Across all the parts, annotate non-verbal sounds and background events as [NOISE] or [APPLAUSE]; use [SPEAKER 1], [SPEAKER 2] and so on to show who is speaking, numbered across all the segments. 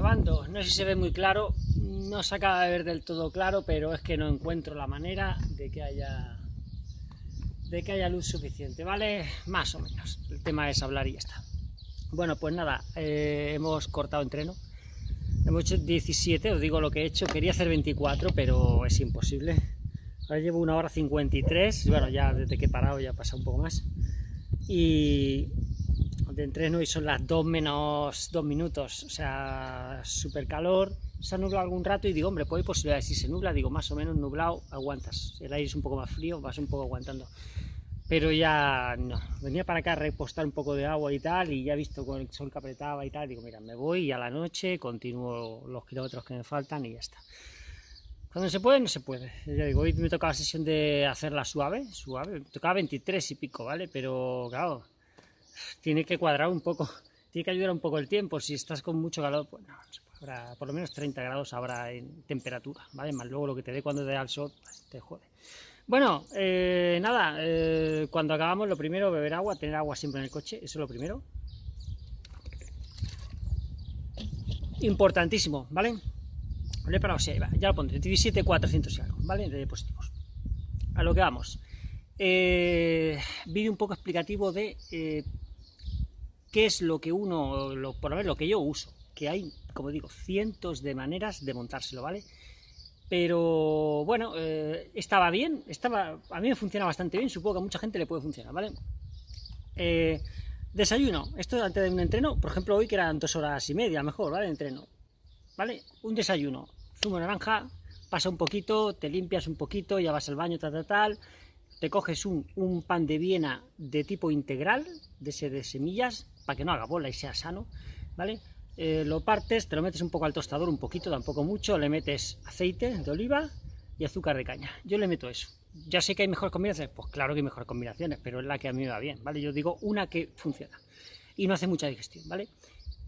[SPEAKER 1] No sé si se ve muy claro, no se acaba de ver del todo claro, pero es que no encuentro la manera de que haya de que haya luz suficiente, ¿vale? Más o menos. El tema es hablar y ya está. Bueno, pues nada, eh, hemos cortado entreno. Hemos hecho 17, os digo lo que he hecho. Quería hacer 24, pero es imposible. Ahora llevo una hora 53. Bueno, ya desde que he parado ya pasa un poco más. Y, de entreno y son las 2 menos 2 minutos, o sea, súper calor, se ha nublado algún rato y digo, hombre, pues hay posibilidades, si se nubla, digo, más o menos nublado, aguantas, el aire es un poco más frío, vas un poco aguantando, pero ya no, venía para acá a repostar un poco de agua y tal, y ya he visto con el sol que apretaba y tal, digo, mira, me voy y a la noche continúo los kilómetros que me faltan y ya está. Cuando se puede, no se puede. Ya digo, hoy me tocaba la sesión de hacerla suave, suave, me tocaba 23 y pico, ¿vale? Pero claro, tiene que cuadrar un poco, tiene que ayudar un poco el tiempo. Si estás con mucho calor, pues no, por lo menos 30 grados habrá en temperatura, ¿vale? Más luego lo que te dé cuando te da el sol, pues, te jode. Bueno, eh, nada, eh, cuando acabamos lo primero, beber agua, tener agua siempre en el coche, eso es lo primero. Importantísimo, ¿vale? Vale, para ya lo pondré, 17.400 y algo, ¿vale? De positivos. A lo que vamos. Eh, vídeo un poco explicativo de qué es lo que uno, lo, por lo menos lo que yo uso, que hay, como digo, cientos de maneras de montárselo, ¿vale? Pero bueno, eh, estaba bien, estaba, a mí me funciona bastante bien, supongo que a mucha gente le puede funcionar, ¿vale? Eh, desayuno, esto antes de un entreno, por ejemplo hoy que eran dos horas y media, mejor, ¿vale? Entreno, ¿vale? Un desayuno, zumo naranja, pasa un poquito, te limpias un poquito, ya vas al baño, tal, tal, tal, te coges un, pan de Viena de tipo integral, de ese de semillas, para que no haga bola y sea sano, ¿vale? Eh, lo partes, te lo metes un poco al tostador, un poquito, tampoco mucho, le metes aceite de oliva y azúcar de caña. Yo le meto eso. Ya sé que hay mejores combinaciones, pues claro que hay mejores combinaciones, pero es la que a mí me va bien, ¿vale? Yo digo una que funciona y no hace mucha digestión, ¿vale?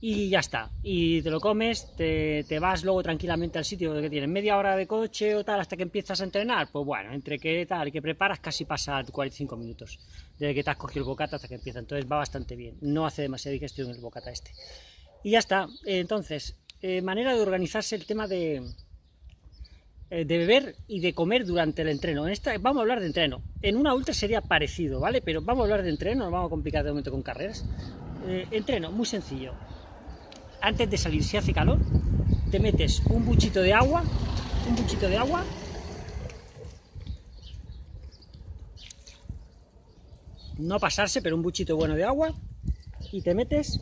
[SPEAKER 1] Y ya está, y te lo comes, te, vas luego tranquilamente al sitio que tienes media hora de coche o tal hasta que empiezas a entrenar, pues bueno, entre que tal y que preparas casi pasa 45 minutos, desde que te has cogido el bocata hasta que empieza, entonces va bastante bien, no hace demasiada digestión el bocata este. Y ya está. Entonces, eh, manera de organizarse el tema de, eh, de beber y de comer durante el entreno. En esta, vamos a hablar de entreno. En una ultra sería parecido, ¿vale? Pero vamos a hablar de entreno, no vamos a complicar de momento con carreras. Eh, entreno, muy sencillo. Antes de salir, si hace calor, te metes un buchito de agua, un buchito de agua, no pasarse, pero un buchito bueno de agua, y te metes.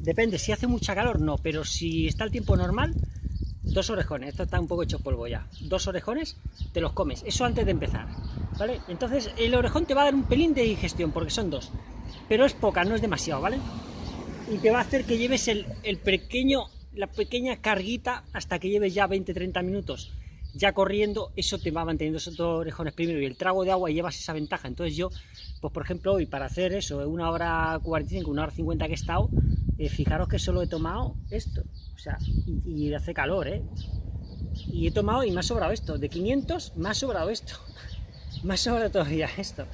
[SPEAKER 1] Depende, si hace mucha calor, no, pero si está el tiempo normal, dos orejones, esto está un poco hecho polvo ya, dos orejones, te los comes, eso antes de empezar, ¿vale? Entonces el orejón te va a dar un pelín de digestión, porque son dos, pero es poca, no es demasiado, ¿vale? Y te va a hacer que lleves el, el pequeño, la pequeña carguita hasta que lleves ya 20-30 minutos. Ya corriendo, eso te va manteniendo esos dos orejones primero y el trago de agua llevas esa ventaja. Entonces yo, pues por ejemplo hoy para hacer eso, una hora 45, una hora 50 que he estado, eh, fijaros que solo he tomado esto, o sea, y, hace calor, ¿eh? Y he tomado y me ha sobrado esto, de 500 me ha sobrado esto, [LAUGHS] me ha sobrado todavía esto,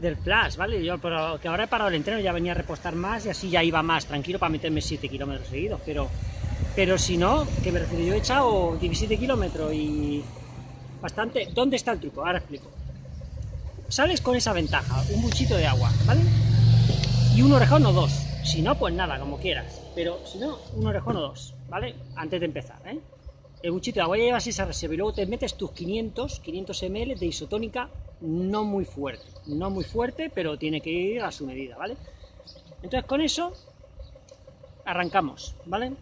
[SPEAKER 1] del flash, ¿vale? Yo, pero que ahora he parado el entreno, ya venía a repostar más y así ya iba más tranquilo para meterme 7 kilómetros seguidos, pero, pero si no, que me refiero, yo he echado 17 kilómetros y bastante, ¿dónde está el truco? Ahora explico. Sales con esa ventaja, un buchito de agua, ¿vale? Y un orejón o dos, si no, pues nada, como quieras. Pero si no, un orejón o dos, ¿vale? Antes de empezar, ¿eh? El buchito de agua ya llevas esa reserva y luego te metes tus 500, 500 ml de isotónica no muy fuerte. No muy fuerte, pero tiene que ir a su medida, ¿vale? Entonces con eso arrancamos, ¿vale?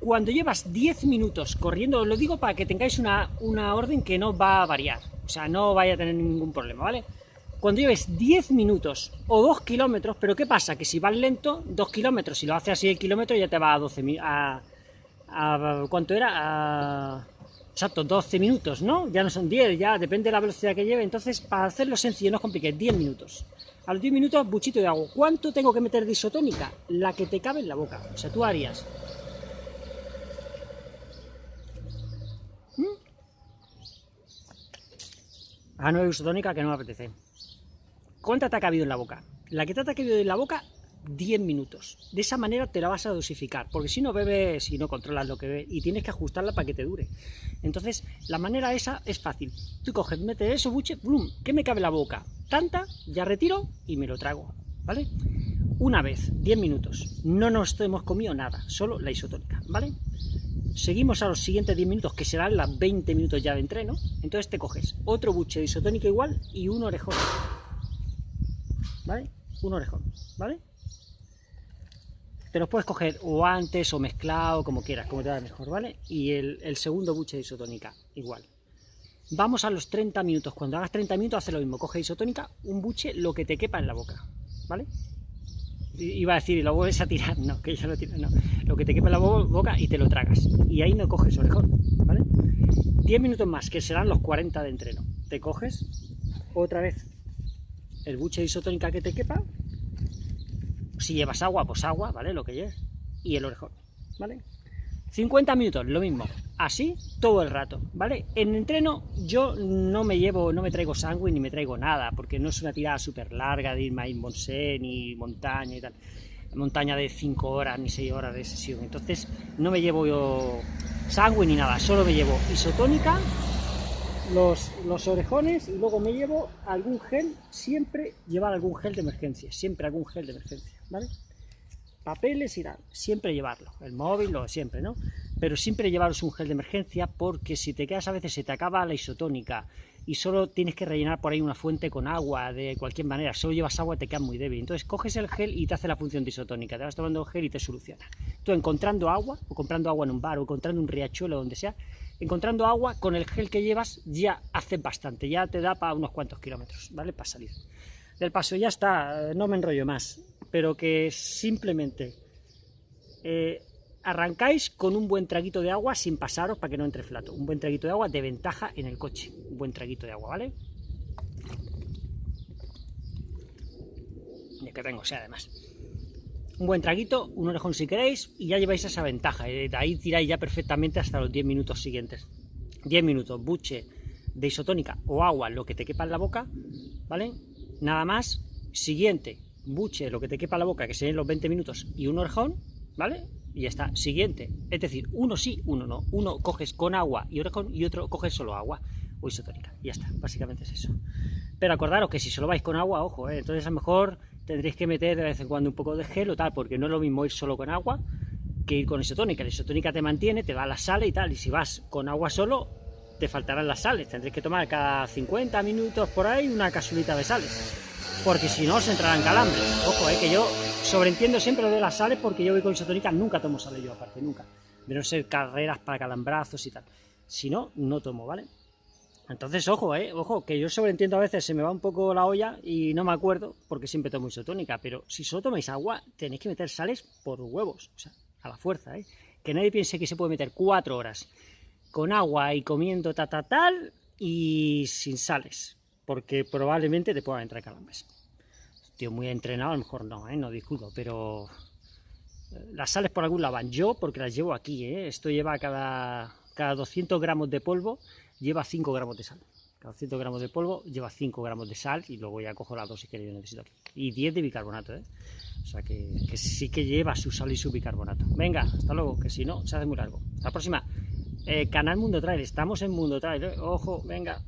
[SPEAKER 1] Cuando llevas 10 minutos corriendo, os lo digo para que tengáis una, una orden que no va a variar, o sea, no vaya a tener ningún problema, ¿vale? cuando lleves 10 minutos o 2 kilómetros, pero ¿qué pasa? Que si vas lento, 2 kilómetros, si lo haces así el kilómetro ya te va a 12 a, a, ¿cuánto era? A, exacto, 12 minutos, ¿no? Ya no son 10, ya depende de la velocidad que lleve, entonces para hacerlo sencillo, no es complicado, 10 minutos. A los 10 minutos, buchito de agua. ¿Cuánto tengo que meter de isotónica? La que te cabe en la boca. O sea, tú harías... ¿Mm? Ah, no hay isotónica que no me apetece. ¿Cuánta te ha cabido en la boca? La que te ha cabido en la boca, 10 minutos. De esa manera te la vas a dosificar, porque si no bebes, si no controlas lo que bebes, y tienes que ajustarla para que te dure. Entonces, la manera esa es fácil. Tú coges, metes eso, buche, blum, ¿qué me cabe la boca? Tanta, ya retiro y me lo trago, ¿vale? Una vez, 10 minutos. No nos hemos comido nada, solo la isotónica, ¿vale? Seguimos a los siguientes 10 minutos, que serán las 20 minutos ya de entreno. Entonces te coges otro buche de isotónica igual y un orejón. ¿Vale? Un orejón, ¿vale? Te los puedes coger o antes o mezclado, como quieras, como te va mejor, ¿vale? Y el, segundo buche de isotónica, igual. Vamos a los 30 minutos. Cuando hagas 30 minutos, hace lo mismo. Coge isotónica, un buche, lo que te quepa en la boca, ¿vale? Iba a decir, y lo vuelves a tirar. No, que ya lo tiro, no. Lo que te quepa en la boca y te lo tragas. Y ahí no coges orejón, ¿vale? 10 minutos más, que serán los 40 de entreno. Te coges otra vez el buche de isotónica que te quepa si llevas agua, pues agua, ¿vale? Lo que lleves. Y el orejón, ¿vale? 50 minutos, lo mismo. Así todo el rato, ¿vale? En entreno yo no me llevo, no me traigo sangre ni me traigo nada, porque no es una tirada súper larga de irme a Inbonsé ni montaña y tal. Montaña de 5 horas ni 6 horas de sesión. Entonces no me llevo yo sangre ni nada, solo me llevo isotónica los, los orejones y luego me llevo algún gel, siempre llevar algún gel de emergencia, siempre algún gel de emergencia, ¿vale? Papeles y tal, siempre llevarlo, el móvil o siempre, ¿no? Pero siempre llevaros un gel de emergencia porque si te quedas a veces se te acaba la isotónica y solo tienes que rellenar por ahí una fuente con agua de cualquier manera, solo llevas agua te quedas muy débil. Entonces coges el gel y te hace la función de isotónica, te vas tomando gel y te soluciona. Tú encontrando agua, o comprando agua en un bar, o encontrando un riachuelo, donde sea, encontrando agua con el gel que llevas ya hace bastante, ya te da para unos cuantos kilómetros, ¿vale? Para salir del paso. Ya está, no me enrollo más, pero que simplemente eh, arrancáis con un buen traguito de agua sin pasaros para que no entre flato. Un buen traguito de agua de ventaja en el coche, un buen traguito de agua, ¿vale? Y que tengo, sea además un buen traguito, un orejón si queréis, y ya lleváis esa ventaja. De ahí tiráis ya perfectamente hasta los 10 minutos siguientes. 10 minutos, buche de isotónica o agua, lo que te quepa en la boca, ¿vale? Nada más. Siguiente, buche, lo que te quepa en la boca, que serían los 20 minutos, y un orejón, ¿vale? Y ya está. Siguiente, es decir, uno sí, uno no. Uno coges con agua y orejón, y otro coges solo agua o isotónica. Y ya está, básicamente es eso. Pero acordaros que si solo vais con agua, ojo, ¿eh? entonces a lo mejor tendréis que meter de vez en cuando un poco de gel o tal, porque no es lo mismo ir solo con agua que ir con isotónica. La isotónica te mantiene, te va a la sal y tal, y si vas con agua solo, te faltarán las sales. Tendréis que tomar cada 50 minutos por ahí una casulita de sales, porque si no, os entrarán calambres. Ojo, eh, que yo sobreentiendo siempre lo de las sales, porque yo voy con isotónica, nunca tomo sales yo aparte, nunca. De no ser carreras para calambrazos y tal. Si no, no tomo, ¿vale? Entonces, ojo, eh, ojo, que yo sobreentiendo a veces, se me va un poco la olla y no me acuerdo, porque siempre tomo isotónica, pero si solo tomáis agua, tenéis que meter sales por huevos, o sea, a la fuerza, ¿eh? Que nadie piense que se puede meter cuatro horas con agua y comiendo ta, tal y sin sales, porque probablemente te puedan entrar calambres. Tío muy entrenado, a lo mejor no, ¿eh? No discuto, pero eh, las sales por algún lado van. Yo, porque las llevo aquí, ¿eh? Esto lleva cada, cada 200 gramos de polvo lleva 5 gramos de sal. Cada 100 gramos de polvo lleva 5 gramos de sal y luego ya cojo la dosis que yo necesito aquí. Y 10 de bicarbonato, ¿eh? O sea que, sí que lleva su sal y su bicarbonato. Venga, hasta luego, que si no, se hace muy largo. Hasta la próxima. Eh, canal Mundo Trail, estamos en Mundo Trail, ¿eh? Ojo, venga.